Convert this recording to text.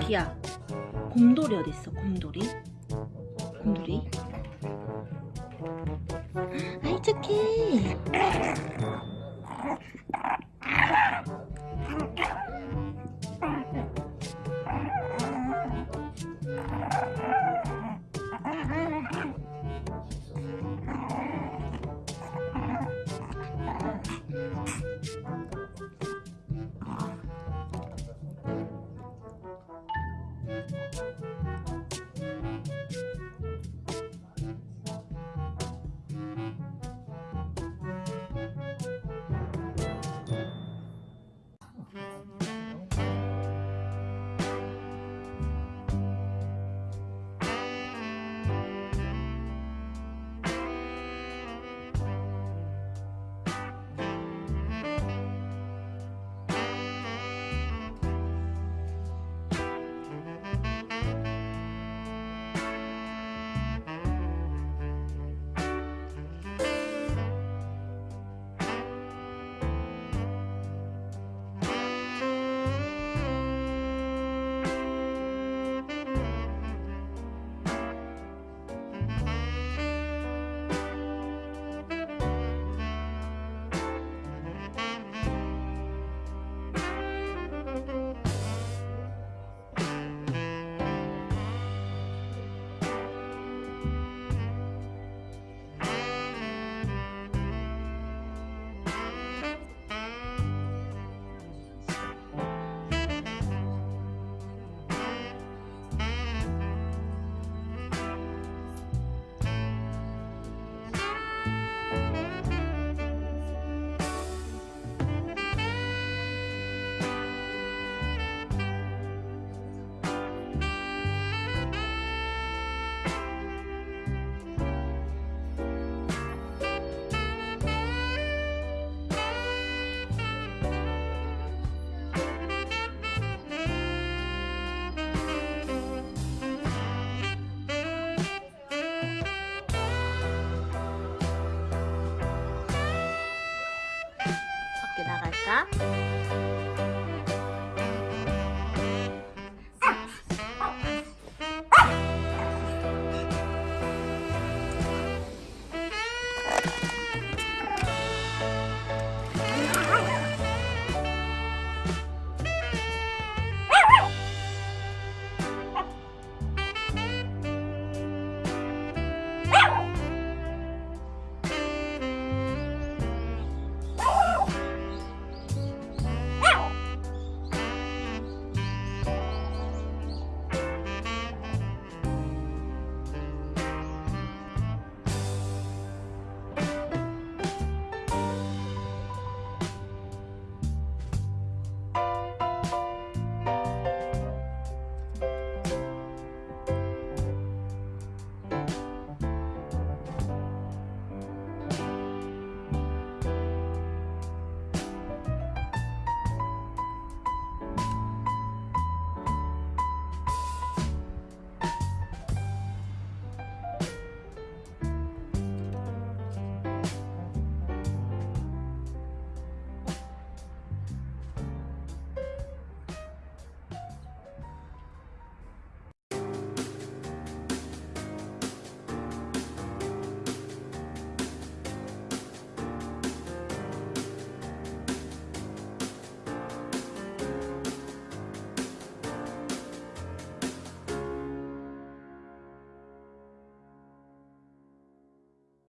기야. 곰돌이 어디 있어 곰돌이? 곰돌이? 아이 착해 감.